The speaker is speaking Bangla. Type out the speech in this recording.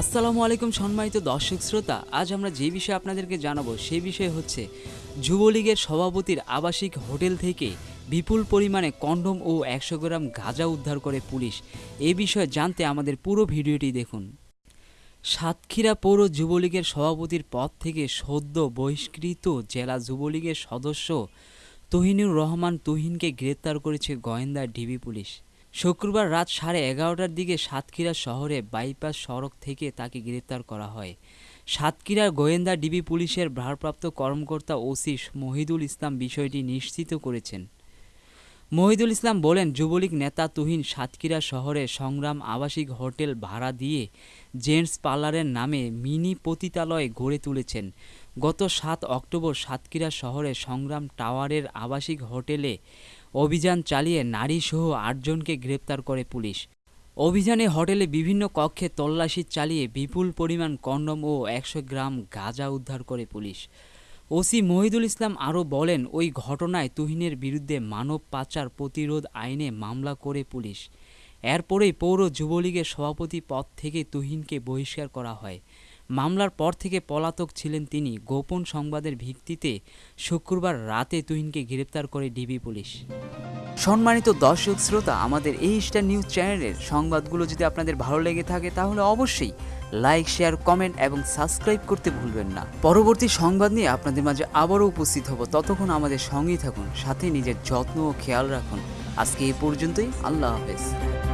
আসসালামু আলাইকুম সম্মানিত দর্শক শ্রোতা, আজ আমরা যে বিষয়ে আপনাদেরকে জানাব সেই বিষয় হচ্ছে যুবলীগের সভাপতির আবাসিক হোটেল থেকে বিপুল পরিমাণে কন্ডম ও একশো গ্রাম গাঁজা উদ্ধার করে পুলিশ। এ বিষয়ে জানতে আমাদের পুরো ভিডিওটি দেখুন। সাতক্ষীরা পৌর যুবলীগের সভাপতির পদ থেকে সদ্য বহিষ্কৃত জেলা যুবলীগের সদস্য তহিনুর রহমান তুহিনকে গ্রেপ্তার করেছে গোয়েন্দা ডিবি পুলিশ। শুক্রবার রাত সাড়ে এগারোটার দিকে সাতক্ষীরা শহরে বাইপাস সড়ক থেকে তাকে গ্রেপ্তার করা হয়। সাতক্ষীরার গোয়েন্দা ডিবি পুলিশের ভারপ্রাপ্ত কর্মকর্তা ওসি মহিদুল ইসলাম বিষয়টি নিশ্চিত করেছেন। মহিদুল ইসলাম বলেন, যুবলীগ নেতা তুহিন সাতক্ষীরা শহরে সংগ্রাম আবাসিক হোটেল ভাড়া দিয়ে জেন্টস পার্লারের নামে মিনি পতিতালয় গড়ে তুলেছেন। গত সাত অক্টোবর সাতক্ষীরা শহরে সংগ্রাম টাওয়ারের আবাসিক হোটেলে অভিযান চালিয়ে নারীসহ আটজনকে গ্রেপ্তার করে পুলিশ। অভিযানে হোটেলে বিভিন্ন কক্ষে তল্লাশি চালিয়ে বিপুল পরিমাণ কন্ডম ও একশো গ্রাম গাঁজা উদ্ধার করে পুলিশ। ওসি মহিদুল ইসলাম আরও বলেন, ওই ঘটনায় তুহিনের বিরুদ্ধে মানব পাচার প্রতিরোধ আইনে মামলা করে পুলিশ। এরপরেই পৌর যুবলীগের সভাপতি পদ থেকে তুহিনকে বহিষ্কার করা হয়। মামলার পর থেকে পলাতক ছিলেন তিনি। গোপন সংবাদের ভিত্তিতে শুক্রবার রাতে তুহিনকে গ্রেপ্তার করে ডিবি পুলিশ। সম্মানিত দর্শক শ্রোতা, আমাদের এই স্টার নিউজ চ্যানেলের সংবাদগুলো যদি আপনাদের ভালো লেগে থাকে, তাহলে অবশ্যই লাইক, শেয়ার, কমেন্ট এবং সাবস্ক্রাইব করতে ভুলবেন না। পরবর্তী সংবাদ নিয়ে আপনাদের মাঝে আবারও উপস্থিত হব। ততক্ষণ আমাদের সঙ্গেই থাকুন, সাথে নিজের যত্ন ও খেয়াল রাখুন। আজকে এই পর্যন্তই, আল্লাহ হাফেজ।